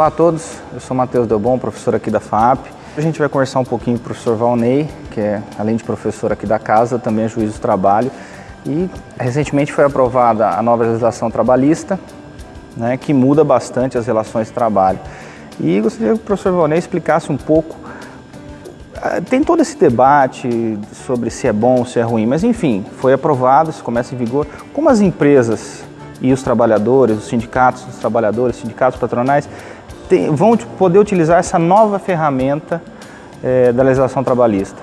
Olá a todos, eu sou Matheus Delbon, professor aqui da FAP. A gente vai conversar um pouquinho com o professor Valnei, que é, além de professor aqui da casa, também é juiz do trabalho. E recentemente foi aprovada a nova legislação trabalhista, né, que muda bastante as relações de trabalho. E gostaria que o professor Valnei explicasse um pouco ah, tem todo esse debate sobre se é bom ou se é ruim, mas enfim, foi aprovado, isso começa em vigor. Como as empresas e os trabalhadores, os sindicatos dos trabalhadores, sindicatos patronais, tem, vão poder utilizar essa nova ferramenta é, da legislação trabalhista?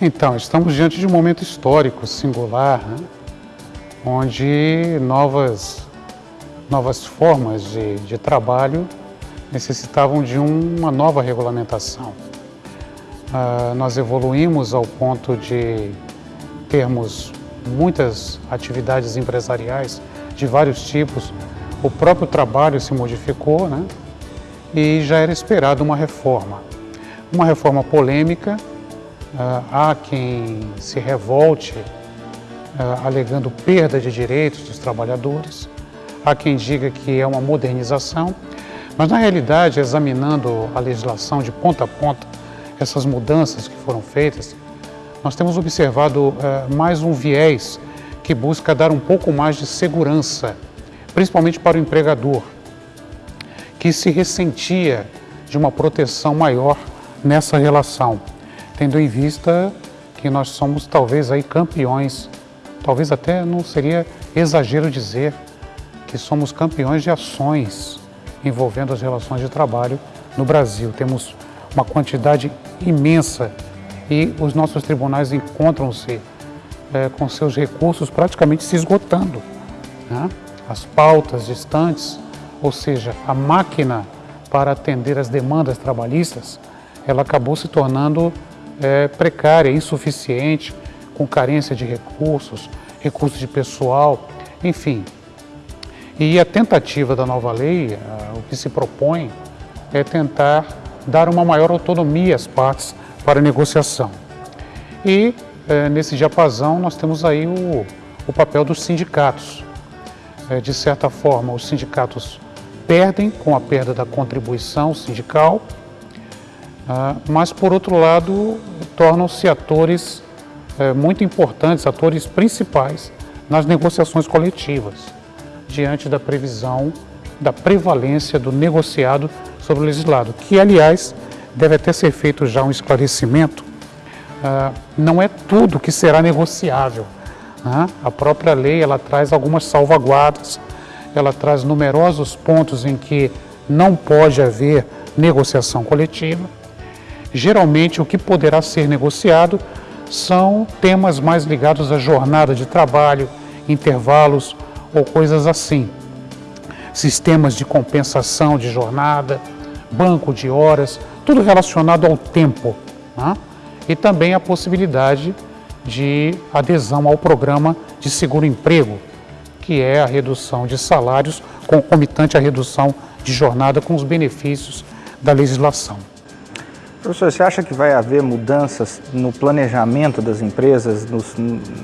Então, estamos diante de um momento histórico, singular, né? onde novas, novas formas de, de trabalho necessitavam de uma nova regulamentação. Uh, nós evoluímos ao ponto de termos muitas atividades empresariais de vários tipos, o próprio trabalho se modificou né? E já era esperado uma reforma. Uma reforma polêmica, uh, há quem se revolte uh, alegando perda de direitos dos trabalhadores, há quem diga que é uma modernização, mas na realidade, examinando a legislação de ponta a ponta, essas mudanças que foram feitas, nós temos observado uh, mais um viés que busca dar um pouco mais de segurança, principalmente para o empregador, que se ressentia de uma proteção maior nessa relação, tendo em vista que nós somos talvez aí campeões, talvez até não seria exagero dizer que somos campeões de ações envolvendo as relações de trabalho no Brasil. Temos uma quantidade imensa e os nossos tribunais encontram-se é, com seus recursos praticamente se esgotando. Né? As pautas distantes, ou seja, a máquina para atender as demandas trabalhistas, ela acabou se tornando é, precária, insuficiente, com carência de recursos, recursos de pessoal, enfim. E a tentativa da nova lei, o que se propõe, é tentar dar uma maior autonomia às partes para negociação. E é, nesse diapasão nós temos aí o, o papel dos sindicatos. É, de certa forma, os sindicatos perdem com a perda da contribuição sindical, ah, mas por outro lado tornam-se atores é, muito importantes, atores principais nas negociações coletivas, diante da previsão da prevalência do negociado sobre o legislado, que aliás deve até ser feito já um esclarecimento ah, não é tudo que será negociável. Né? A própria lei ela traz algumas salvaguardas, ela traz numerosos pontos em que não pode haver negociação coletiva. Geralmente o que poderá ser negociado são temas mais ligados à jornada de trabalho, intervalos ou coisas assim. Sistemas de compensação de jornada, banco de horas, tudo relacionado ao tempo. Né? e também a possibilidade de adesão ao programa de seguro-emprego, que é a redução de salários concomitante à redução de jornada com os benefícios da legislação. Professor, você acha que vai haver mudanças no planejamento das empresas,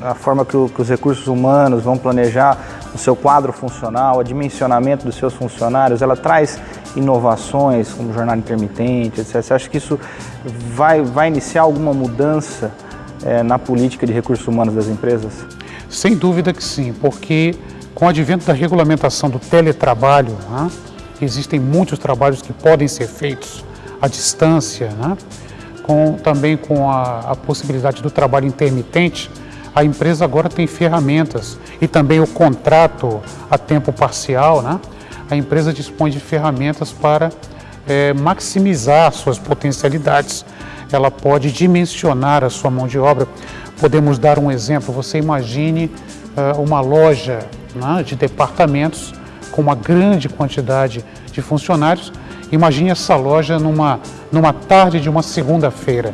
na forma que, o, que, os recursos humanos vão planejar o seu quadro funcional, o dimensionamento dos seus funcionários? Ela traz inovações como jornada intermitente, etc. Você acha que isso vai, vai iniciar alguma mudança é, na política de recursos humanos das empresas? Sem dúvida que sim, porque com o advento da regulamentação do teletrabalho, né, existem muitos trabalhos que podem ser feitos à distância, né? com, também com a, a possibilidade do trabalho intermitente, a empresa agora tem ferramentas e também o contrato a tempo parcial, né? a empresa dispõe de ferramentas para é, maximizar suas potencialidades. Ela pode dimensionar a sua mão de obra. Podemos dar um exemplo, você imagine uh, uma loja né, de departamentos com uma grande quantidade de funcionários. Imagine essa loja numa, numa tarde de uma segunda-feira,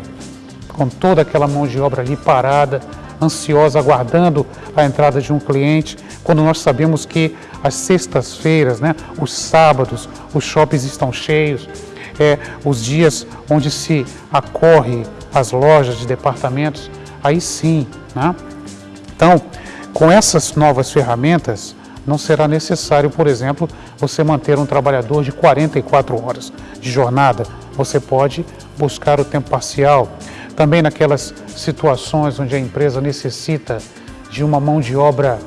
com toda aquela mão de obra ali parada, ansiosa, aguardando a entrada de um cliente, quando nós sabemos que as sextas-feiras, né, os sábados, os shoppings estão cheios, é, os dias onde se acorre as lojas de departamentos, aí sim. Né? Então, com essas novas ferramentas, não será necessário, por exemplo, você manter um trabalhador de 44 horas de jornada. Você pode buscar o tempo parcial. Também naquelas situações onde a empresa necessita de uma mão de obra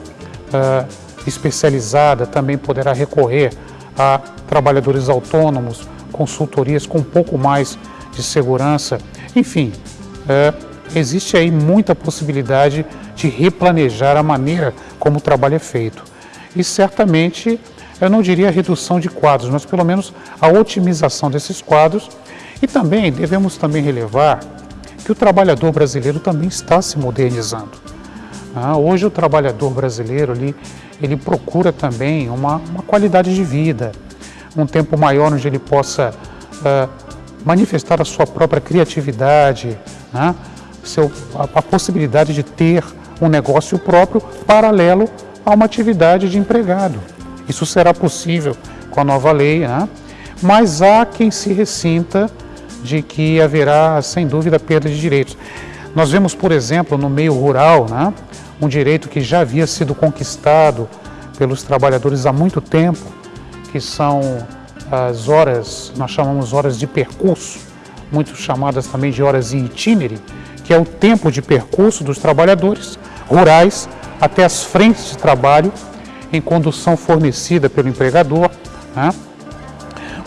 uh, especializada, também poderá recorrer a trabalhadores autônomos, consultorias com um pouco mais de segurança. Enfim, uh, existe aí muita possibilidade de replanejar a maneira como o trabalho é feito e certamente, eu não diria redução de quadros, mas pelo menos a otimização desses quadros e também devemos também relevar que o trabalhador brasileiro também está se modernizando. Ah, hoje o trabalhador brasileiro ele, ele procura também uma, uma qualidade de vida, um tempo maior onde ele possa ah, manifestar a sua própria criatividade, né? Seu, a, a possibilidade de ter um negócio próprio paralelo a uma atividade de empregado. Isso será possível com a nova lei, né? mas há quem se ressinta de que haverá, sem dúvida, perda de direitos. Nós vemos, por exemplo, no meio rural, né, um direito que já havia sido conquistado pelos trabalhadores há muito tempo, que são as horas, nós chamamos horas de percurso, muito chamadas também de horas em itinere, que é o tempo de percurso dos trabalhadores rurais até as frentes de trabalho em condução fornecida pelo empregador. Né?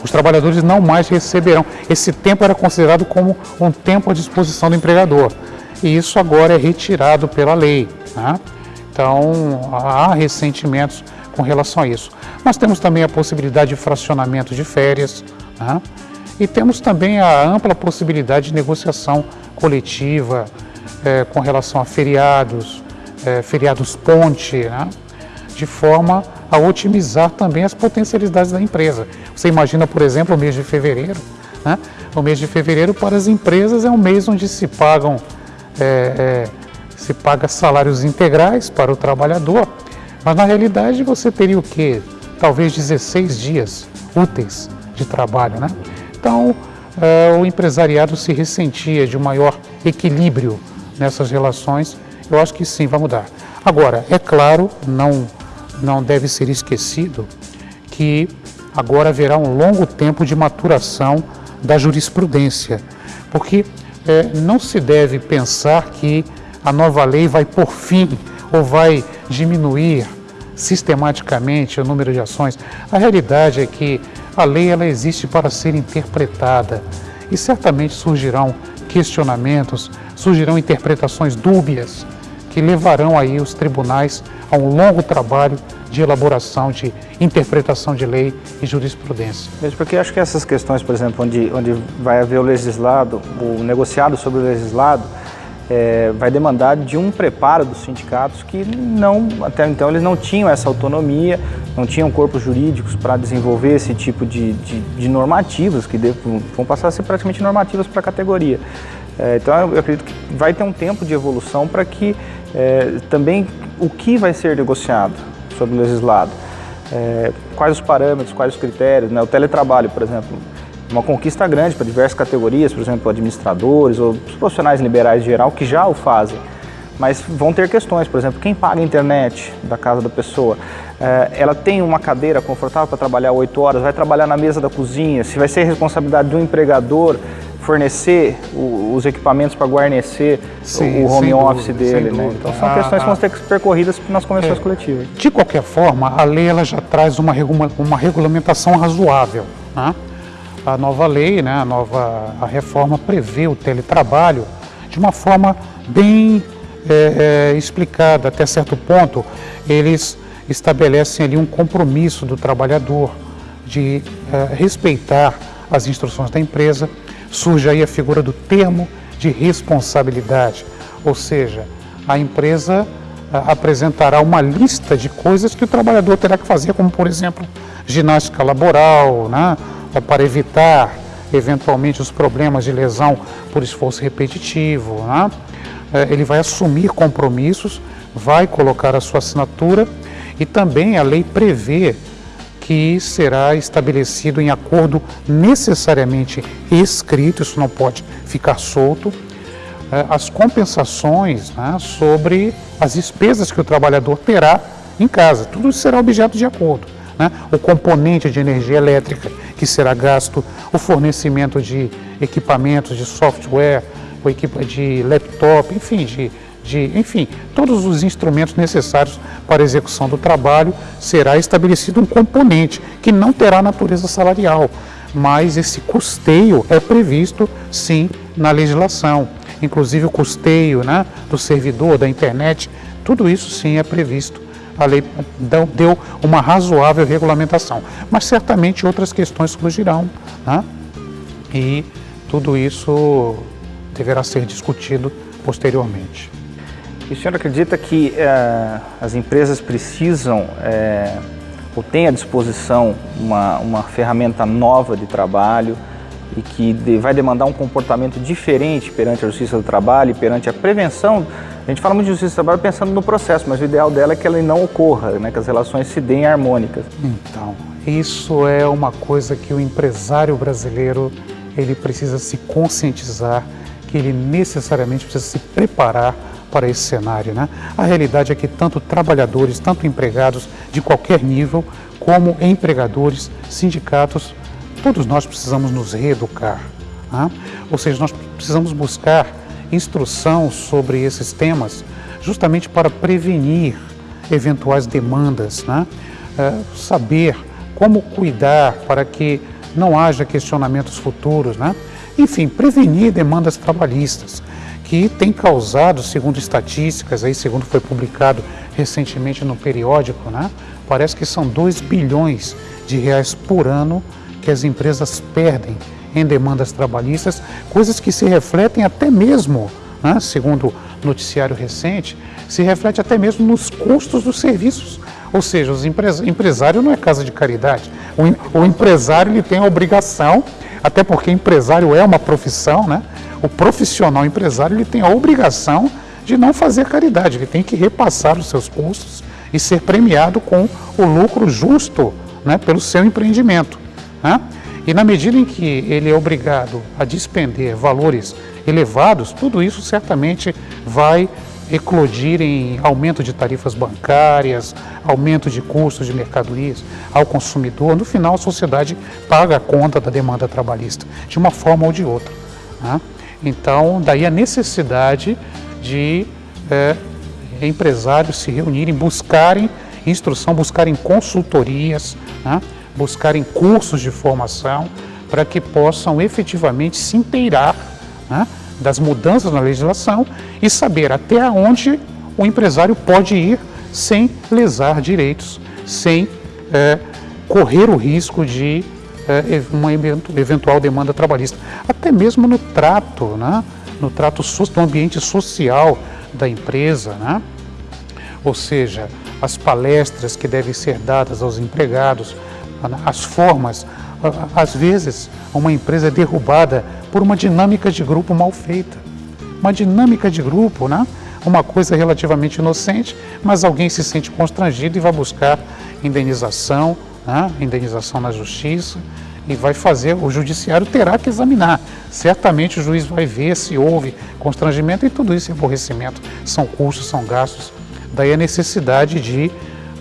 Os trabalhadores não mais receberão. Esse tempo era considerado como um tempo à disposição do empregador. E isso agora é retirado pela lei. Né? Então, há ressentimentos com relação a isso. Nós temos também a possibilidade de fracionamento de férias. Né? E temos também a ampla possibilidade de negociação coletiva é, com relação a feriados, é, feriados ponte, né? de forma a otimizar também as potencialidades da empresa. Você imagina, por exemplo, o mês de fevereiro. Né? O mês de fevereiro para as empresas é um mês onde se pagam é, é, se paga salários integrais para o trabalhador, mas na realidade você teria o que? Talvez 16 dias úteis de trabalho. Né? Então, o empresariado se ressentia de um maior equilíbrio nessas relações eu acho que sim, vai mudar. Agora, é claro, não, não deve ser esquecido que agora haverá um longo tempo de maturação da jurisprudência, porque é, não se deve pensar que a nova lei vai por fim ou vai diminuir sistematicamente o número de ações. A realidade é que a lei ela existe para ser interpretada e certamente surgirão questionamentos, surgirão interpretações dúbias que levarão aí os tribunais a um longo trabalho de elaboração, de interpretação de lei e jurisprudência. Mesmo porque acho que essas questões, por exemplo, onde, onde vai haver o legislado, o negociado sobre o legislado, é, vai demandar de um preparo dos sindicatos que não, até então eles não tinham essa autonomia, não tinham corpos jurídicos para desenvolver esse tipo de, de, de normativas que vão passar a ser praticamente normativas para a categoria. É, então eu acredito que vai ter um tempo de evolução para que é, também o que vai ser negociado sobre o legislado, é, quais os parâmetros, quais os critérios, né? o teletrabalho, por exemplo, uma conquista grande para diversas categorias, por exemplo, administradores ou profissionais liberais em geral que já o fazem. Mas vão ter questões, por exemplo, quem paga a internet da casa da pessoa, é, ela tem uma cadeira confortável para trabalhar oito horas, vai trabalhar na mesa da cozinha, se vai ser responsabilidade do empregador fornecer os equipamentos para guarnecer Sim, o home office dúvida, dele. Né? Então são questões que vão ter que ser percorridas nas convenções é, coletivas. De qualquer forma, a lei ela já traz uma, uma regulamentação razoável. Né? A nova lei, né, a nova a reforma prevê o teletrabalho de uma forma bem é, é, explicada até certo ponto. Eles estabelecem ali um compromisso do trabalhador de é, respeitar as instruções da empresa, surge aí a figura do termo de responsabilidade, ou seja, a empresa a, apresentará uma lista de coisas que o trabalhador terá que fazer, como por exemplo, ginástica laboral, né, para evitar eventualmente os problemas de lesão por esforço repetitivo. Né? É, ele vai assumir compromissos, vai colocar a sua assinatura e também a lei prevê que será estabelecido em acordo necessariamente escrito, isso não pode ficar solto, é, as compensações né, sobre as despesas que o trabalhador terá em casa. Tudo será objeto de acordo. Né? O componente de energia elétrica que será gasto, o fornecimento de equipamentos, de software, de laptop, enfim, de, de, enfim, todos os instrumentos necessários para a execução do trabalho, será estabelecido um componente que não terá natureza salarial, mas esse custeio é previsto sim na legislação. Inclusive o custeio né, do servidor, da internet, tudo isso sim é previsto. A lei deu uma razoável regulamentação, mas certamente outras questões surgirão né? e tudo isso deverá ser discutido posteriormente. E o senhor acredita que eh, as empresas precisam eh, ou têm à disposição uma, uma ferramenta nova de trabalho e que vai demandar um comportamento diferente perante a justiça do trabalho e perante a prevenção. A gente fala muito de justiça do trabalho pensando no processo, mas o ideal dela é que ela não ocorra, né, que as relações se deem harmônicas. Então, isso é uma coisa que o empresário brasileiro ele precisa se conscientizar, que ele necessariamente precisa se preparar para esse cenário. Né? A realidade é que tanto trabalhadores, tanto empregados de qualquer nível, como empregadores, sindicatos, todos nós precisamos nos reeducar. Né? Ou seja, nós precisamos buscar instrução sobre esses temas justamente para prevenir eventuais demandas, né? é, saber como cuidar para que não haja questionamentos futuros, né? enfim, prevenir demandas trabalhistas que tem causado, segundo estatísticas, aí, segundo foi publicado recentemente no periódico, né, parece que são 2 bilhões de reais por ano que as empresas perdem em demandas trabalhistas, coisas que se refletem até mesmo, né, segundo noticiário recente, se reflete até mesmo nos custos dos serviços. Ou seja, o empres empresário não é casa de caridade. O, o empresário ele tem a obrigação, até porque empresário é uma profissão, né? o profissional empresário ele tem a obrigação de não fazer caridade, ele tem que repassar os seus custos e ser premiado com o lucro justo né, pelo seu empreendimento. Né? E na medida em que ele é obrigado a despender valores elevados, tudo isso certamente vai eclodir em aumento de tarifas bancárias, aumento de custos de mercadorias ao consumidor. No final, a sociedade paga a conta da demanda trabalhista, de uma forma ou de outra. Né? Então, daí a necessidade de é, empresários se reunirem, buscarem instrução, buscarem consultorias, né? Buscarem cursos de formação para que possam efetivamente se inteirar né? das mudanças na legislação e saber até onde o empresário pode ir sem lesar direitos, sem é, correr o risco de é, uma eventual demanda trabalhista, até mesmo no trato, né? no trato no ambiente social da empresa, né? ou seja, as palestras que devem ser dadas aos empregados? As formas, às vezes uma empresa é derrubada por uma dinâmica de grupo mal feita, uma dinâmica de grupo, né? uma coisa relativamente inocente, mas alguém se sente constrangido e vai buscar indenização, né? indenização na justiça, e vai fazer, o judiciário terá que examinar. Certamente o juiz vai ver se houve constrangimento e tudo isso é aborrecimento. São custos, são gastos. Daí a necessidade de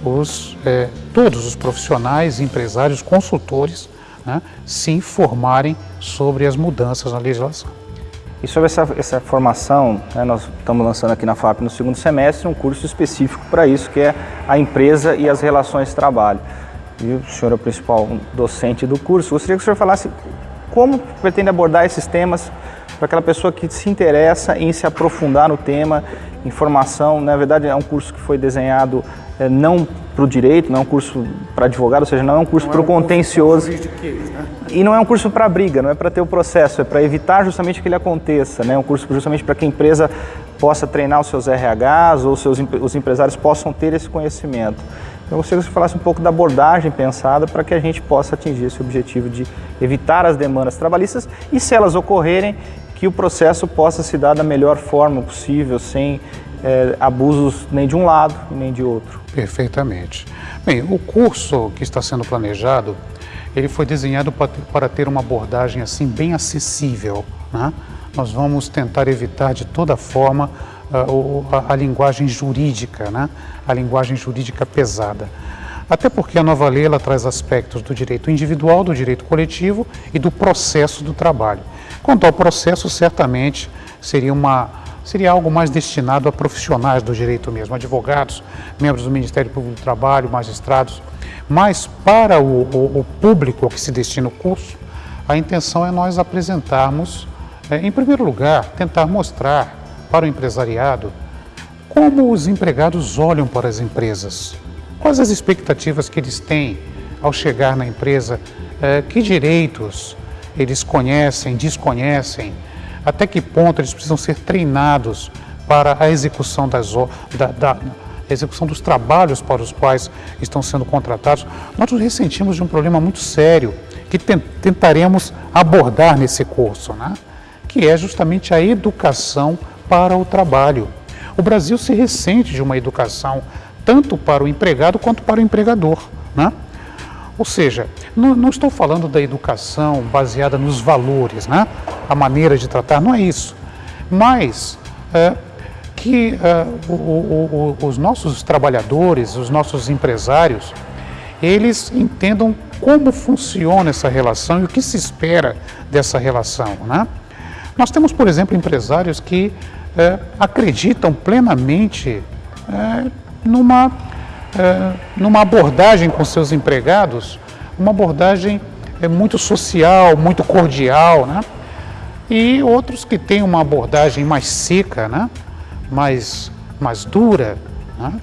os, é, todos os profissionais, empresários, consultores né, se informarem sobre as mudanças na legislação. E sobre essa, essa formação, né, nós estamos lançando aqui na FAP no segundo semestre um curso específico para isso, que é a empresa e as relações de trabalho e o senhor é o principal docente do curso. Gostaria que o senhor falasse como pretende abordar esses temas para aquela pessoa que se interessa em se aprofundar no tema, informação. Na verdade, é um curso que foi desenhado é, não para o direito, não é um curso para advogado, ou seja, não é um curso para o contencioso. Né? E não é um curso para briga, não é para ter o processo, é para evitar justamente que ele aconteça. Né? É um curso justamente para que a empresa possa treinar os seus RHs ou seus, os empresários possam ter esse conhecimento. Então, eu gostaria que você falasse um pouco da abordagem pensada para que a gente possa atingir esse objetivo de evitar as demandas trabalhistas e, se elas ocorrerem, que o processo possa se dar da melhor forma possível, sem é, abusos nem de um lado nem de outro. Perfeitamente. Bem, o curso que está sendo planejado, ele foi desenhado para ter uma abordagem assim bem acessível. Né? Nós vamos tentar evitar de toda forma a, a, linguagem jurídica, né? a linguagem jurídica pesada. Até porque a nova lei ela traz aspectos do direito individual, do direito coletivo e do processo do trabalho. Quanto ao processo, certamente seria, uma, seria algo mais destinado a profissionais do direito mesmo, advogados, membros do Ministério Público do Trabalho, magistrados. Mas para o, o, o público ao que se destina o curso, a intenção é nós apresentarmos, é, em primeiro lugar, tentar mostrar para o empresariado como os empregados olham para as empresas, quais as expectativas que eles têm ao chegar na empresa, é, que direitos eles conhecem, desconhecem, até que ponto eles precisam ser treinados para a execução, das, da, da execução dos trabalhos para os quais estão sendo contratados. Nós nos ressentimos de um problema muito sério que tentaremos abordar nesse curso, né? que é justamente a educação para o trabalho. O Brasil se ressente de uma educação tanto para o empregado quanto para o empregador. Né? Ou seja, não, não, estou falando da educação baseada nos valores, né? a maneira de tratar, não é isso. Mas é, que é, o, o, o, os nossos trabalhadores, os nossos empresários, eles entendam como funciona essa relação e o que se espera dessa relação. Né? Nós temos, por exemplo, empresários que é, acreditam plenamente é, numa, é, numa abordagem com seus empregados, uma abordagem é, muito social, muito cordial, né? e outros que têm uma abordagem mais seca, né? mais, mais dura. Né?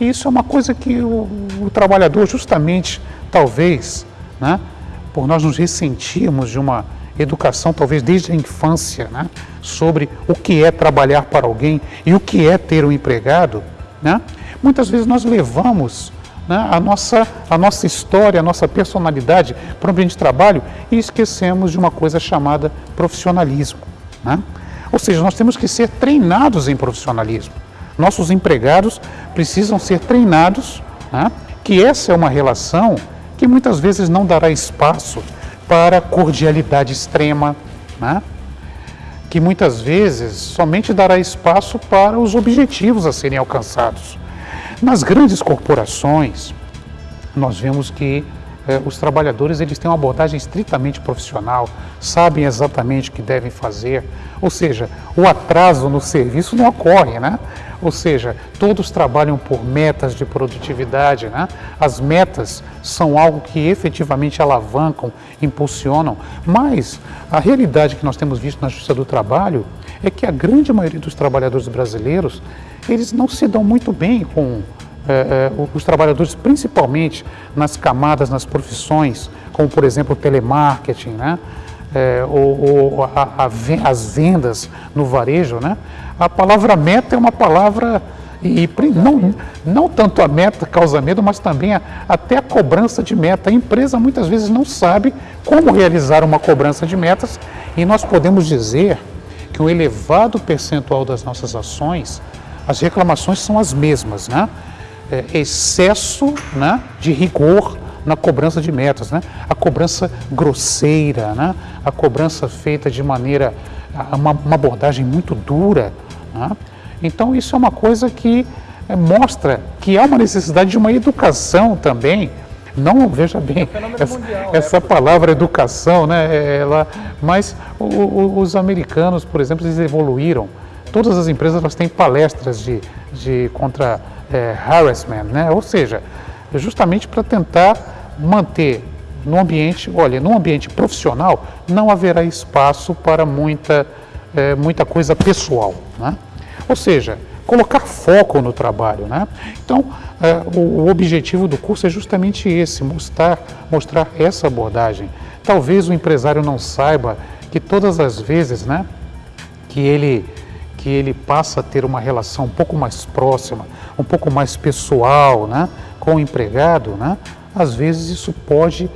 E isso é uma coisa que o, o trabalhador, justamente, talvez, né? por nós nos ressentirmos de uma educação, talvez desde a infância, né? sobre o que é trabalhar para alguém e o que é ter um empregado, né? Muitas vezes nós levamos né, a, nossa, a nossa história, a nossa personalidade para o ambiente de trabalho e esquecemos de uma coisa chamada profissionalismo. Né? Ou seja, nós temos que ser treinados em profissionalismo. Nossos empregados precisam ser treinados, né, que essa é uma relação que muitas vezes não dará espaço para cordialidade extrema, né? que muitas vezes somente dará espaço para os objetivos a serem alcançados. Nas grandes corporações, nós vemos que eh, os trabalhadores eles têm uma abordagem estritamente profissional, sabem exatamente o que devem fazer, ou seja, o atraso no serviço não ocorre, né? Ou seja, todos trabalham por metas de produtividade, né? As metas são algo que efetivamente alavancam, impulsionam, mas a realidade que nós temos visto na Justiça do Trabalho é que a grande maioria dos trabalhadores brasileiros, eles não se dão muito bem com é, é, os trabalhadores, principalmente nas camadas, nas profissões, como por exemplo o telemarketing, né? É, ou, ou a, a, as vendas no varejo, né? a palavra meta é uma palavra, e, não, não tanto a meta causa medo, mas também a, até a cobrança de meta. A empresa muitas vezes não sabe como realizar uma cobrança de metas e nós podemos dizer um elevado percentual das nossas ações, as reclamações são as mesmas, né? é, excesso né, de rigor na cobrança de metas, né? a cobrança grosseira, né? a cobrança feita de maneira, uma, uma abordagem muito dura. Né? Então isso é uma coisa que é, mostra que há uma necessidade de uma educação também, não, veja bem, é essa, mundial, essa palavra educação, né, ela, mas o, o, os americanos, por exemplo, eles evoluíram. Todas as empresas elas têm palestras de, de contra é, harassment, né? ou seja, justamente para tentar manter no ambiente, olha, no ambiente profissional não haverá espaço para muita, é, muita coisa pessoal. Né? Ou seja, colocar foco no trabalho. Né? Então, é, o, o, objetivo do curso é justamente esse, mostrar, mostrar essa abordagem. Talvez o empresário não saiba que todas as vezes né, que ele que ele passa a ter uma relação um pouco mais próxima, um pouco mais pessoal né, com o empregado, né, às vezes isso pode,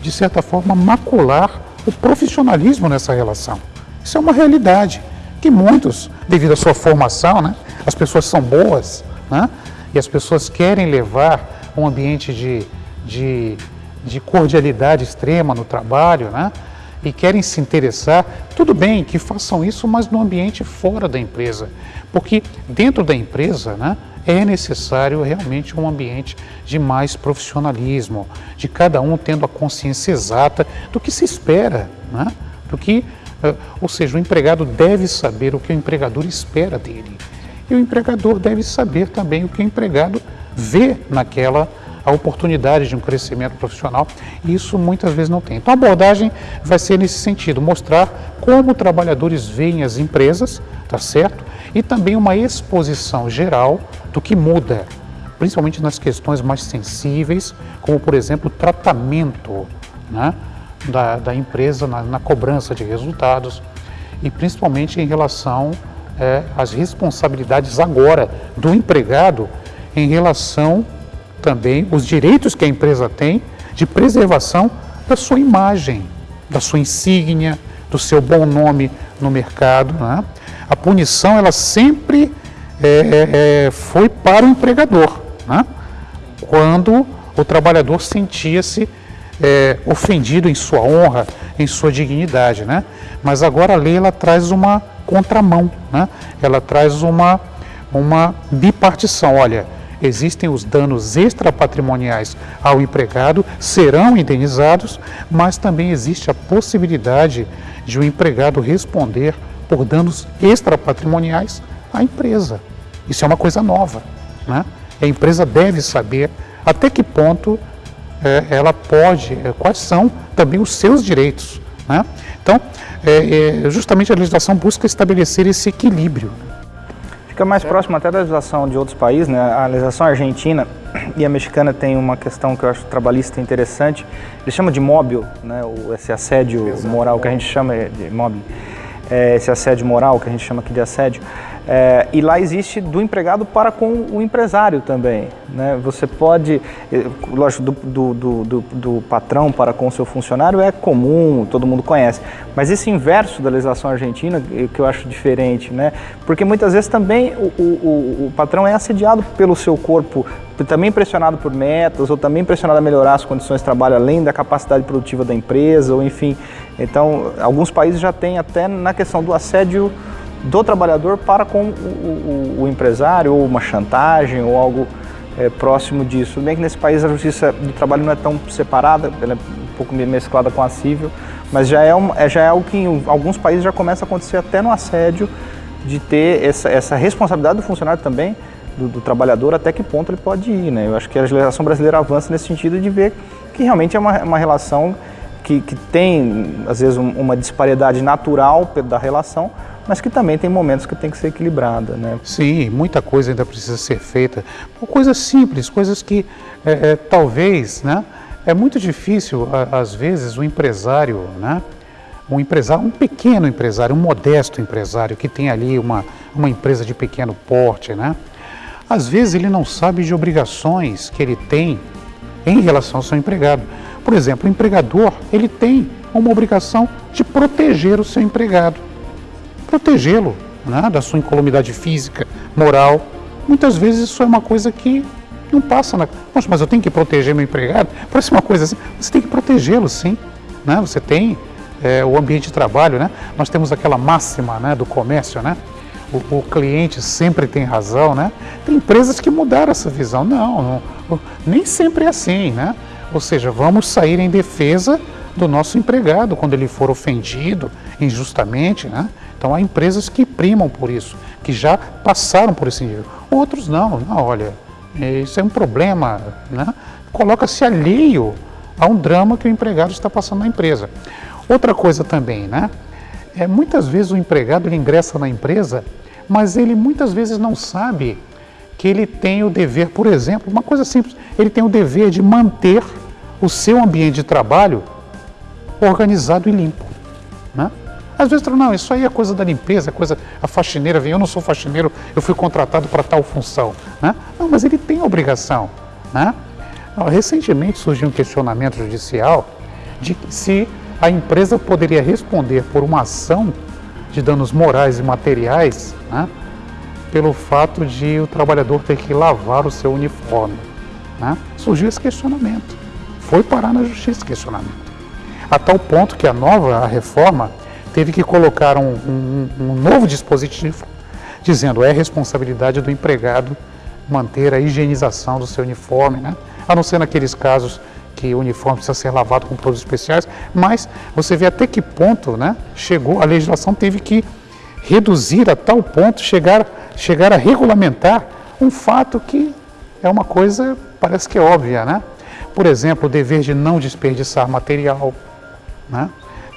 de certa forma, macular o profissionalismo nessa relação. Isso é uma realidade que muitos, devido à sua formação, né, as pessoas são boas né, e as pessoas querem levar um ambiente de, de, de cordialidade extrema no trabalho, né, e querem se interessar, tudo bem que façam isso, mas no ambiente fora da empresa. Porque dentro da empresa né, é necessário realmente um ambiente de mais profissionalismo, de cada um tendo a consciência exata do que se espera, né, do que, ou seja, o empregado deve saber o que o empregador espera dele. E o empregador deve saber também o que o empregado vê naquela a oportunidade de um crescimento profissional e isso muitas vezes não tem. Então a abordagem vai ser nesse sentido, mostrar como trabalhadores veem as empresas, tá certo? E também uma exposição geral do que muda, principalmente nas questões mais sensíveis, como por exemplo o tratamento né, da, da empresa na, na cobrança de resultados e principalmente em relação é, às responsabilidades agora do empregado em relação também os direitos que a empresa tem de preservação da sua imagem, da sua insígnia, do seu bom nome no mercado. Né? A punição ela sempre é, é, é, foi para o empregador, né? quando o trabalhador sentia-se é, ofendido em sua honra, em sua dignidade. Né? Mas agora a lei ela traz uma contramão, né? ela traz uma, uma bipartição. Olha, existem os danos extrapatrimoniais ao empregado, serão indenizados, mas também existe a possibilidade de o empregado responder por danos extrapatrimoniais à empresa. Isso é uma coisa nova. Né? A empresa deve saber até que ponto é, ela pode, é, quais são também os seus direitos. Né? Então, é, é justamente a legislação busca estabelecer esse equilíbrio. Fica mais próximo até da legislação de outros países, né? A legislação argentina e a mexicana tem uma questão que eu acho trabalhista interessante. Eles chamam de móvel, né? O, esse assédio Exato. moral que a gente chama de móvel. É, esse assédio moral que a gente chama aqui de assédio. É, e lá existe do empregado para com o empresário também. Né? Você pode, eh, lógico, do, do, do, do, patrão para com o seu funcionário é comum, todo mundo conhece. Mas esse inverso da legislação argentina, que eu acho diferente, né? porque muitas vezes também o, o, o patrão é assediado pelo seu corpo, também pressionado por metas, ou também pressionado a melhorar as condições de trabalho além da capacidade produtiva da empresa, ou enfim. Então, alguns países já têm até na questão do assédio do trabalhador para com o, o, o empresário, ou uma chantagem, ou algo é, próximo disso. Bem que nesse país a justiça do trabalho não é tão separada, ela é um pouco mesclada com a civil, mas já é, um, é, já é algo que em alguns países já começa a acontecer até no assédio, de ter essa, essa responsabilidade do funcionário também, do, do, trabalhador, até que ponto ele pode ir. Né? Eu acho que a legislação brasileira avança nesse sentido de ver que realmente é uma, uma relação que, que tem, às vezes, um, uma disparidade natural da relação, mas que também tem momentos que tem que ser equilibrada. Né? Sim, muita coisa ainda precisa ser feita. Coisas simples, coisas que é, é, talvez, né, é muito difícil, às vezes, o empresário, né, um empresário, um pequeno empresário, um modesto empresário que tem ali uma, uma empresa de pequeno porte, né, às vezes ele não sabe de obrigações que ele tem em relação ao seu empregado. Por exemplo, o empregador, ele tem uma obrigação de proteger o seu empregado protegê-lo né, da sua incolumidade física, moral. Muitas vezes isso é uma coisa que não passa na. Poxa, mas eu tenho que proteger meu empregado? Parece uma coisa assim. Você tem que protegê-lo, sim. Né? Você tem é, o ambiente de trabalho, né? Nós temos aquela máxima né, do comércio, né? O, o, cliente sempre tem razão, né? Tem empresas que mudaram essa visão. Não, não, nem sempre é assim, né? Ou seja, vamos sair em defesa do nosso empregado quando ele for ofendido injustamente, né? Então há empresas que primam por isso, que já passaram por esse nível. Outros não, não olha, isso é um problema, né? Coloca-se alheio a um drama que o empregado está passando na empresa. Outra coisa também, né? É, muitas vezes o empregado ele ingressa na empresa, mas ele muitas vezes não sabe que ele tem o dever, por exemplo, uma coisa simples, ele tem o dever de manter o seu ambiente de trabalho organizado e limpo. Né? Às vezes não, isso aí é coisa da limpeza, é coisa, a faxineira vem, eu não sou faxineiro, eu fui contratado para tal função. Né? Não, mas ele tem obrigação. Né? Recentemente surgiu um questionamento judicial de se a empresa poderia responder por uma ação de danos morais e materiais né, pelo fato de o trabalhador ter que lavar o seu uniforme. Né? Surgiu esse questionamento. Foi parar na justiça esse questionamento. a tal ponto que a nova a reforma teve que colocar um, um, um novo dispositivo dizendo é responsabilidade do empregado manter a higienização do seu uniforme, né? a não ser naqueles casos que o uniforme precisa ser lavado com produtos especiais, mas você vê até que ponto né, chegou, a legislação teve que reduzir a tal ponto, chegar, chegar a regulamentar um fato que é uma coisa, parece que é óbvia, né? Por exemplo, o dever de não desperdiçar material, né?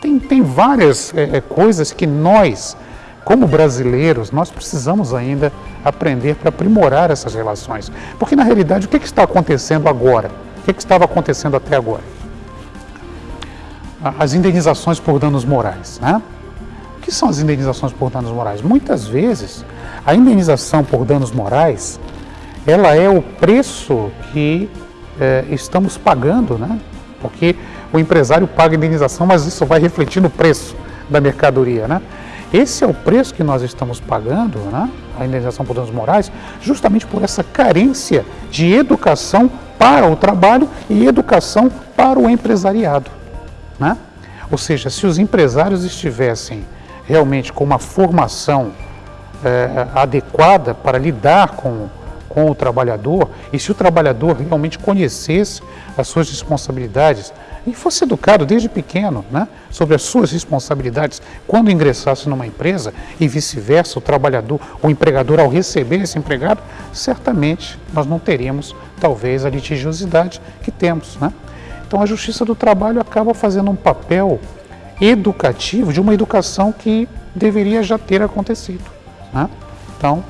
Tem, tem várias é, coisas que nós, como brasileiros, nós precisamos ainda aprender para aprimorar essas relações. Porque, na realidade, o que, que está acontecendo agora? O que, que estava acontecendo até agora? As indenizações por danos morais, né? O que são as indenizações por danos morais? Muitas vezes, a indenização por danos morais, ela é o preço que é, estamos pagando, né? Porque o empresário paga indenização, mas isso vai refletir no preço da mercadoria, né? Esse é o preço que nós estamos pagando, né? a indenização por danos morais, justamente por essa carência de educação para o trabalho e educação para o empresariado. Né? Ou seja, se os empresários estivessem realmente com uma formação é, adequada para lidar com com o trabalhador e se o trabalhador realmente conhecesse as suas responsabilidades e fosse educado desde pequeno né, sobre as suas responsabilidades quando ingressasse numa empresa e vice-versa, o trabalhador, o empregador ao receber esse empregado, certamente nós não teríamos talvez a litigiosidade que temos. Né? Então a Justiça do Trabalho acaba fazendo um papel educativo de uma educação que deveria já ter acontecido. Né? Então,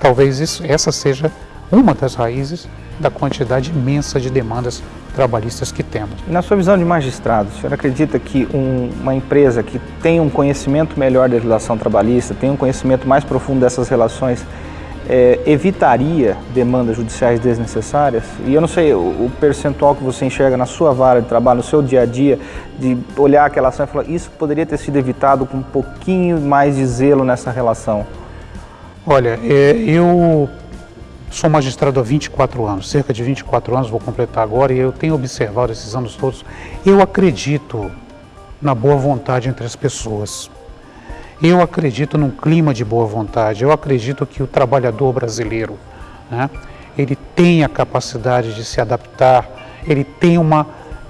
talvez isso, essa seja uma das raízes da quantidade imensa de demandas trabalhistas que temos. Na sua visão de magistrado, o senhor acredita que um, uma empresa que tem um conhecimento melhor da legislação trabalhista, tem um conhecimento mais profundo dessas relações, é, evitaria demandas judiciais desnecessárias? E eu não sei o, o, percentual que você enxerga na sua vara de trabalho, no seu dia a dia, de olhar aquela ação e falar isso poderia ter sido evitado com um pouquinho mais de zelo nessa relação. Olha, é, eu Sou magistrado há 24 anos, cerca de 24 anos vou completar agora e eu tenho observado esses anos todos. Eu acredito na boa vontade entre as pessoas. Eu acredito num clima de boa vontade. Eu acredito que o trabalhador brasileiro, né, ele tem a capacidade de se adaptar, ele tem uma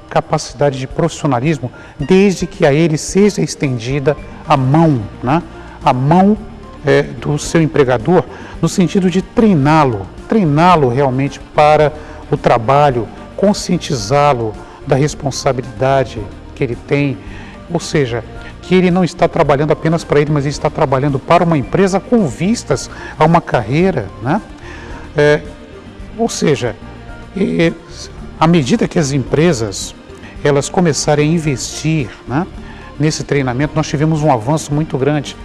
capacidade de profissionalismo, desde que a ele seja estendida a mão, né, a mão é, do seu empregador, no sentido de treiná-lo, treiná-lo realmente para o trabalho, conscientizá-lo da responsabilidade que ele tem, ou seja, que ele não está trabalhando apenas para ele, mas ele está trabalhando para uma empresa com vistas a uma carreira, né? É, ou seja, à medida que as empresas elas começarem a investir né, nesse treinamento, nós tivemos um avanço muito grande,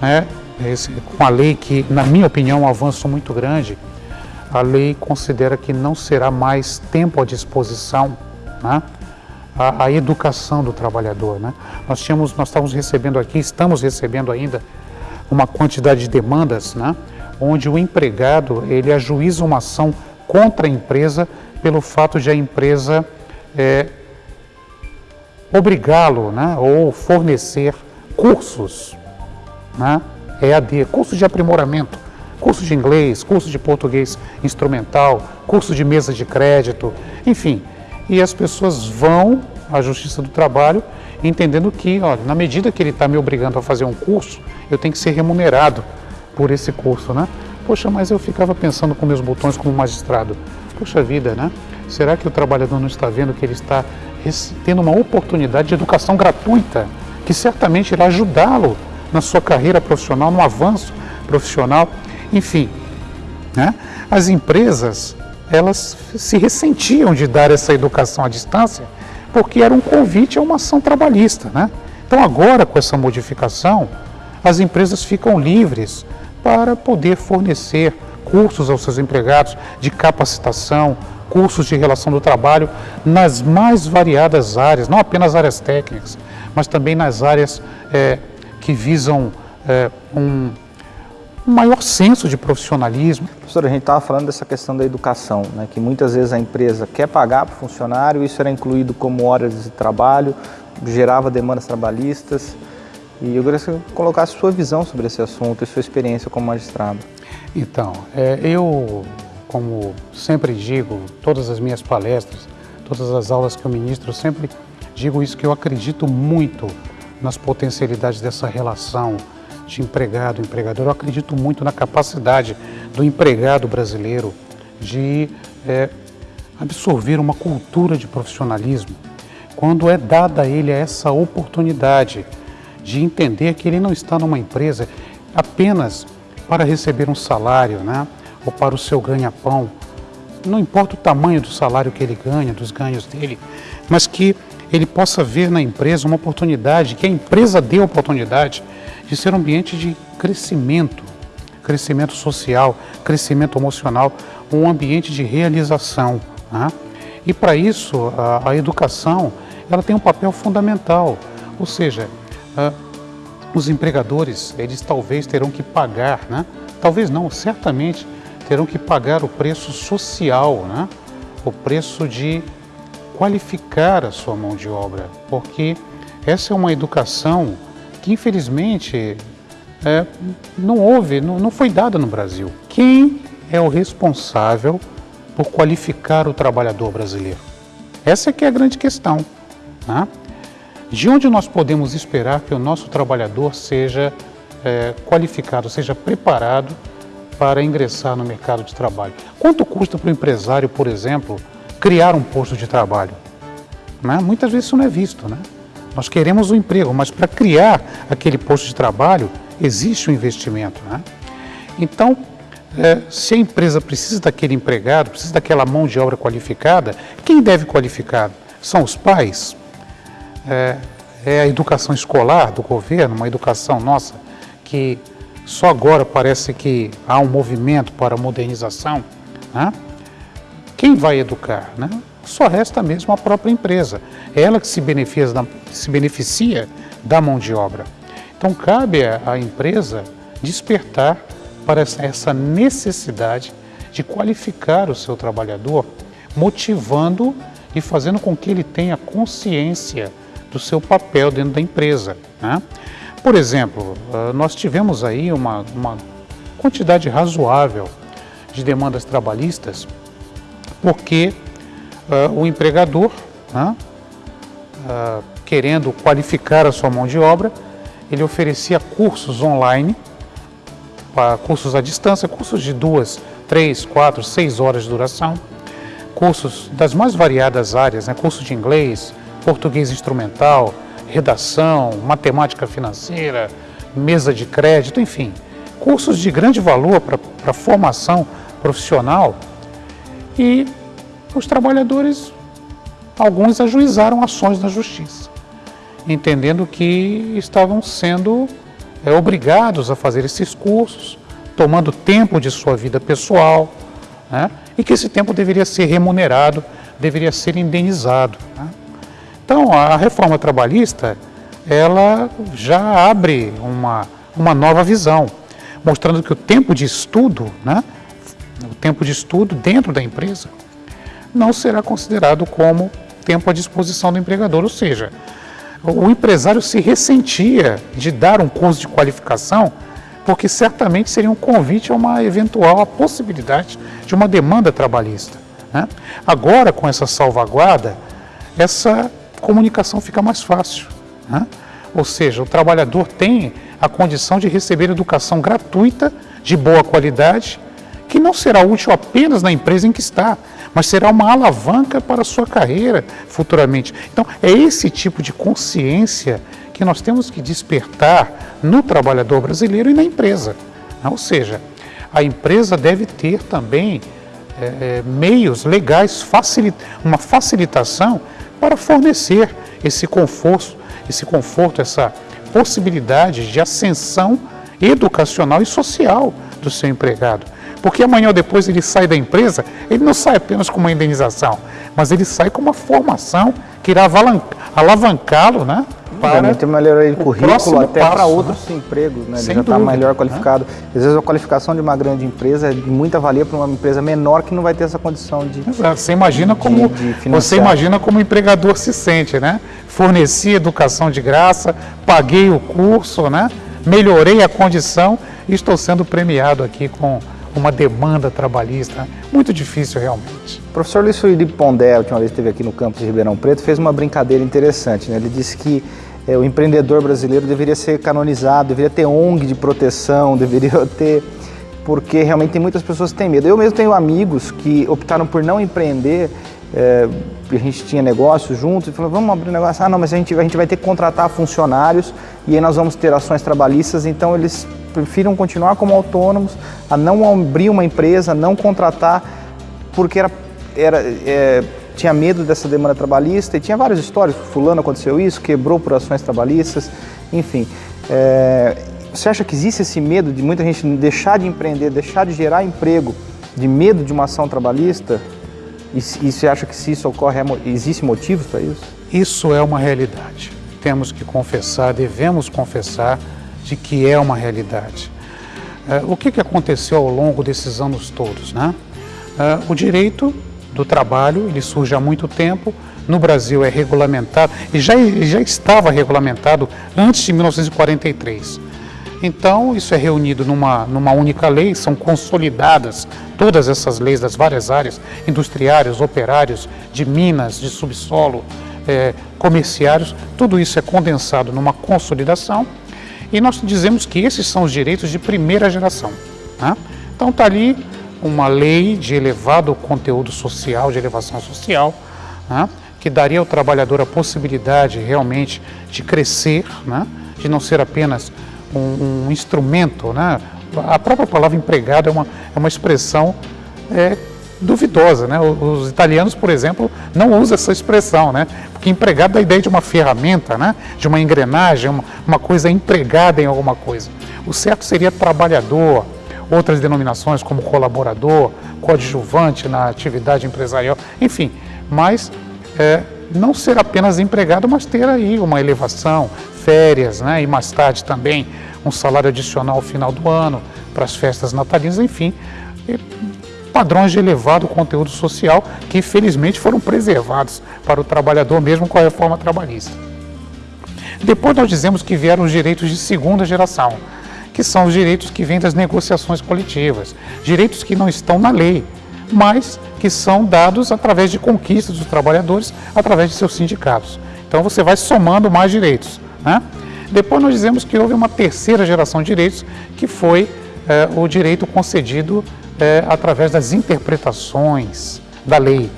né, esse, com a lei que, na minha opinião, é um avanço muito grande, a lei considera que não será mais tempo à disposição né, a, a, educação do trabalhador. Né? Nós, tínhamos, nós estávamos recebendo aqui, estamos recebendo ainda uma quantidade de demandas, né, onde o empregado ele ajuiza uma ação contra a empresa pelo fato de a empresa é, obrigá-lo né, ou fornecer cursos, né, EAD, cursos de aprimoramento curso de inglês, curso de português instrumental, curso de mesa de crédito, enfim. E as pessoas vão à Justiça do Trabalho entendendo que, olha, na medida que ele está me obrigando a fazer um curso, eu tenho que ser remunerado por esse curso, né? Poxa, mas eu ficava pensando com meus botões como magistrado. Poxa vida, né? Será que o trabalhador não está vendo que ele está tendo uma oportunidade de educação gratuita, que certamente irá ajudá-lo na sua carreira profissional, no avanço profissional? Enfim, né? as empresas elas se ressentiam de dar essa educação à distância porque era um convite a uma ação trabalhista. Né? Então agora com essa modificação, as empresas ficam livres para poder fornecer cursos aos seus empregados de capacitação, cursos de relação do trabalho nas mais variadas áreas, não apenas áreas técnicas, mas também nas áreas é, que visam é, um um maior senso de profissionalismo. Professor, a gente estava falando dessa questão da educação, né, que muitas vezes a empresa quer pagar para o funcionário, isso era incluído como horas de trabalho, gerava demandas trabalhistas. E eu gostaria que você colocasse sua visão sobre esse assunto e sua experiência como magistrado. Então, é, eu, como sempre digo, todas as minhas palestras, todas as aulas que eu ministro, eu sempre digo isso, que eu acredito muito nas potencialidades dessa relação de empregado empregador. Eu acredito muito na capacidade do empregado brasileiro de é, absorver uma cultura de profissionalismo quando é dada a ele essa oportunidade de entender que ele não está numa empresa apenas para receber um salário, né? ou para o seu ganha-pão. Não importa o tamanho do salário que ele ganha, dos ganhos dele, mas que ele possa ver na empresa uma oportunidade, que a empresa dê a oportunidade de ser um ambiente de crescimento, crescimento social, crescimento emocional, um ambiente de realização. Né? E para isso, a, a, educação ela tem um papel fundamental, ou seja, os empregadores, eles talvez terão que pagar, né? talvez não, certamente terão que pagar o preço social, né? o preço de qualificar a sua mão de obra, porque essa é uma educação que infelizmente é, não houve, não, não foi dada no Brasil. Quem é o responsável por qualificar o trabalhador brasileiro? Essa é que é a grande questão. Né? De onde nós podemos esperar que o nosso trabalhador seja é, qualificado, seja preparado para ingressar no mercado de trabalho? Quanto custa para o empresário, por exemplo, criar um posto de trabalho. Né? Muitas vezes isso não é visto. Né? Nós queremos o um emprego, mas para criar aquele posto de trabalho existe um investimento. Né? Então, é, se a empresa precisa daquele empregado, precisa daquela mão de obra qualificada, quem deve qualificar? São os pais? É, é a educação escolar do governo, uma educação nossa que só agora parece que há um movimento para a modernização. Né? Quem vai educar? Né? Só resta mesmo a própria empresa. É ela que se beneficia, da, se beneficia da mão de obra. Então cabe à empresa despertar para essa necessidade de qualificar o seu trabalhador, motivando e fazendo com que ele tenha consciência do seu papel dentro da empresa. Né? Por exemplo, ah, nós tivemos aí uma, uma quantidade razoável de demandas trabalhistas porque uh, o empregador, uh, querendo qualificar a sua mão de obra, ele oferecia cursos online, cursos à distância, cursos de duas, três, quatro, seis horas de duração, cursos das mais variadas áreas, né, curso de inglês, português instrumental, redação, matemática financeira, mesa de crédito, enfim, cursos de grande valor para a formação profissional e os trabalhadores, alguns ajuizaram ações na justiça, entendendo que estavam sendo é, obrigados a fazer esses cursos, tomando tempo de sua vida pessoal, né, e que esse tempo deveria ser remunerado, deveria ser indenizado. Né. Então, a reforma trabalhista, ela já abre uma, uma nova visão, mostrando que o tempo de estudo, né, o tempo de estudo dentro da empresa, não será considerado como tempo à disposição do empregador, ou seja, o empresário se ressentia de dar um curso de qualificação porque certamente seria um convite a uma eventual a possibilidade de uma demanda trabalhista. Né? Agora, com essa salvaguarda, essa comunicação fica mais fácil. Né? Ou seja, o trabalhador tem a condição de receber educação gratuita, de boa qualidade, que não será útil apenas na empresa em que está, mas será uma alavanca para a sua carreira futuramente. Então, é esse tipo de consciência que nós temos que despertar no trabalhador brasileiro e na empresa. Ou seja, a empresa deve ter também é meios legais, facilita uma facilitação para fornecer esse conforto, esse conforto, essa possibilidade de ascensão educacional e social do seu empregado. Porque amanhã ou depois ele sai da empresa, ele não sai apenas com uma indenização, mas ele sai com uma formação que irá alavancá-lo, né? Para ter melhoria de currículo até passo, para outros né? empregos, né? Ele já está melhor né? qualificado. Né? Às vezes a qualificação de uma grande empresa é de muita valia para uma empresa menor que não vai ter essa condição de. Exato. Você imagina como de, de você imagina como o empregador se sente, né? forneci educação de graça, paguei o curso, né? melhorei a condição e estou sendo premiado aqui com uma demanda trabalhista muito difícil realmente. O professor Luiz Felipe Pondé, a última vez que esteve aqui no campus de Ribeirão Preto, fez uma brincadeira interessante. Né? Ele disse que é, o empreendedor brasileiro deveria ser canonizado, deveria ter ONG de proteção, deveria ter... porque realmente tem muitas pessoas que têm medo. Eu mesmo tenho amigos que optaram por não empreender, é, a gente tinha negócio juntos, e falou, vamos abrir negócio, ah não, mas a gente, a gente vai ter que contratar funcionários e aí nós vamos ter ações trabalhistas, então eles prefiram continuar como autônomos, a não abrir uma empresa, não contratar, porque era, era, é, tinha medo dessa demanda trabalhista e tinha várias histórias, fulano aconteceu isso, quebrou por ações trabalhistas, enfim. É, você acha que existe esse medo de muita gente deixar de empreender, deixar de gerar emprego, de medo de uma ação trabalhista? E, e você acha que se isso ocorre, é existe motivos para isso? Isso é uma realidade. Temos que confessar, devemos confessar de que é uma realidade. É, o que, aconteceu ao longo desses anos todos? Né? É, o direito do trabalho ele surge há muito tempo, no Brasil é regulamentado, e já, já estava regulamentado antes de 1943. Então, isso é reunido numa, numa única lei, são consolidadas todas essas leis das várias áreas, industriários, operários, de minas, de subsolo, é, comerciários, tudo isso é condensado numa consolidação e nós dizemos que esses são os direitos de primeira geração. Né? Então está ali uma lei de elevado conteúdo social, de elevação social, né? que daria ao trabalhador a possibilidade realmente de crescer, né? de não ser apenas um, um instrumento. Né? A própria palavra empregado é uma, é uma expressão é, duvidosa. Né? Os italianos, por exemplo, não usam essa expressão, né? porque empregado dá a ideia de uma ferramenta, né? de uma engrenagem, uma, uma coisa empregada em alguma coisa. O certo seria trabalhador, outras denominações como colaborador, coadjuvante na atividade empresarial, enfim, mas é, não ser apenas empregado, mas ter aí uma elevação, férias, né? e mais tarde também um salário adicional ao final do ano, para as festas natalinas, enfim, padrões de elevado conteúdo social que felizmente foram preservados para o trabalhador mesmo com a reforma trabalhista. Depois nós dizemos que vieram os direitos de segunda geração, que são os direitos que vêm das negociações coletivas, direitos que não estão na lei, mas que são dados através de conquistas dos trabalhadores, através de seus sindicatos. Então você vai somando mais direitos. Né? Depois nós dizemos que houve uma terceira geração de direitos, que foi é, o direito concedido é, através das interpretações da lei,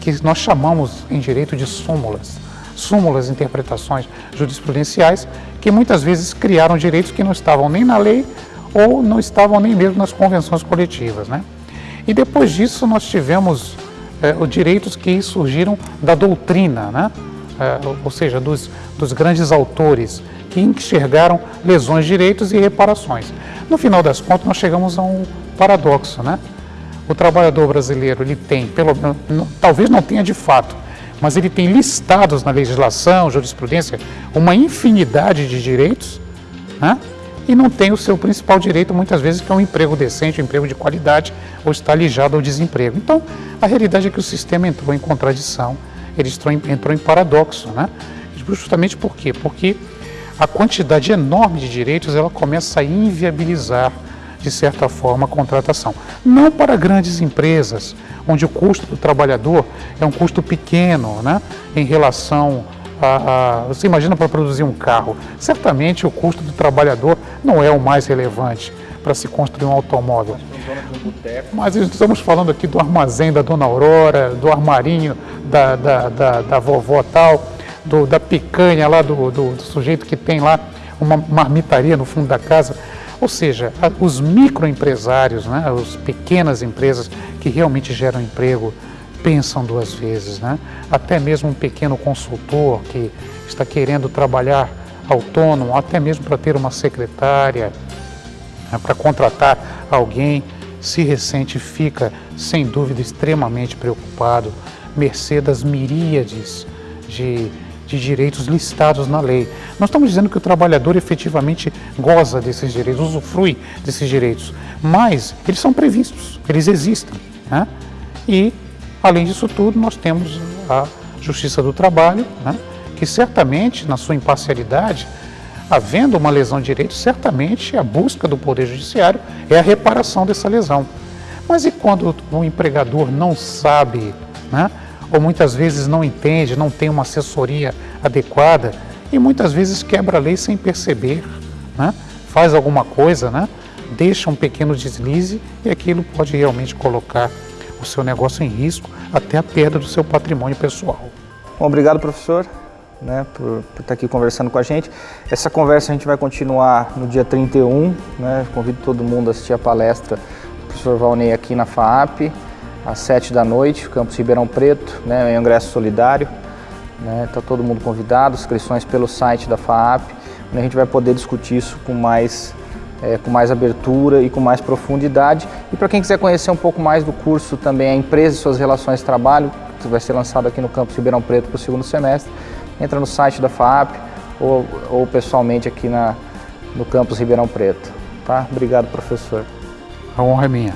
que nós chamamos em direito de súmulas. Súmulas, interpretações jurisprudenciais, que muitas vezes criaram direitos que não estavam nem na lei ou não estavam nem mesmo nas convenções coletivas. Né? E depois disso nós tivemos é, os direitos que surgiram da doutrina, né? É, ou seja, dos, dos grandes autores que enxergaram lesões, direitos e reparações. No final das contas, nós chegamos a um paradoxo, né? O trabalhador brasileiro, ele tem, pelo, talvez não tenha de fato, mas ele tem listados na legislação, jurisprudência, uma infinidade de direitos, né? e não tem o seu principal direito, muitas vezes, que é um emprego decente, um emprego de qualidade, ou está ligado ao desemprego. Então, a realidade é que o sistema entrou em contradição, ele entrou em, paradoxo, né? Justamente por quê? Porque a quantidade enorme de direitos ela começa a inviabilizar de certa forma, a contratação. Não para grandes empresas, onde o custo do trabalhador é um custo pequeno né, em relação a, a, Você imagina para produzir um carro, certamente o custo do trabalhador não é o mais relevante para se construir um automóvel. Mas estamos falando aqui do armazém da Dona Aurora, do armarinho da, da, da, da vovó tal, do, da picanha lá do, do, do sujeito que tem lá uma marmitaria no fundo da casa. Ou seja, os microempresários, né, as pequenas empresas que realmente geram emprego, pensam duas vezes. Né? Até mesmo um pequeno consultor que está querendo trabalhar autônomo, até mesmo para ter uma secretária, né, para contratar alguém, se ressente fica, sem dúvida, extremamente preocupado, mercê das miríades de de direitos listados na lei. Nós estamos dizendo que o trabalhador efetivamente goza desses direitos, usufrui desses direitos, mas eles são previstos, eles existem. Né? E, além disso tudo, nós temos a Justiça do Trabalho, né? que certamente, na sua imparcialidade, havendo uma lesão de direito, certamente a busca do Poder Judiciário é a reparação dessa lesão. Mas e quando o empregador não sabe, né? ou muitas vezes não entende, não tem uma assessoria adequada e muitas vezes quebra a lei sem perceber, né? faz alguma coisa, né? deixa um pequeno deslize e aquilo pode realmente colocar o seu negócio em risco, até a perda do seu patrimônio pessoal. Bom, obrigado, professor né, por, por, estar aqui conversando com a gente. Essa conversa a gente vai continuar no dia 31, né, convido todo mundo a assistir a palestra do professor Valnei aqui na FAAP, às 7 da noite, campus Ribeirão Preto, né, em ingresso solidário. Está né, todo mundo convidado, inscrições pelo site da FAAP, onde a gente vai poder discutir isso com mais, é, com mais abertura e com mais profundidade. E para quem quiser conhecer um pouco mais do curso também, a empresa e suas relações de trabalho, que vai ser lançado aqui no campus Ribeirão Preto para o segundo semestre, entra no site da FAP ou, ou pessoalmente aqui na, no campus Ribeirão Preto. Tá? Obrigado, professor. A honra é minha.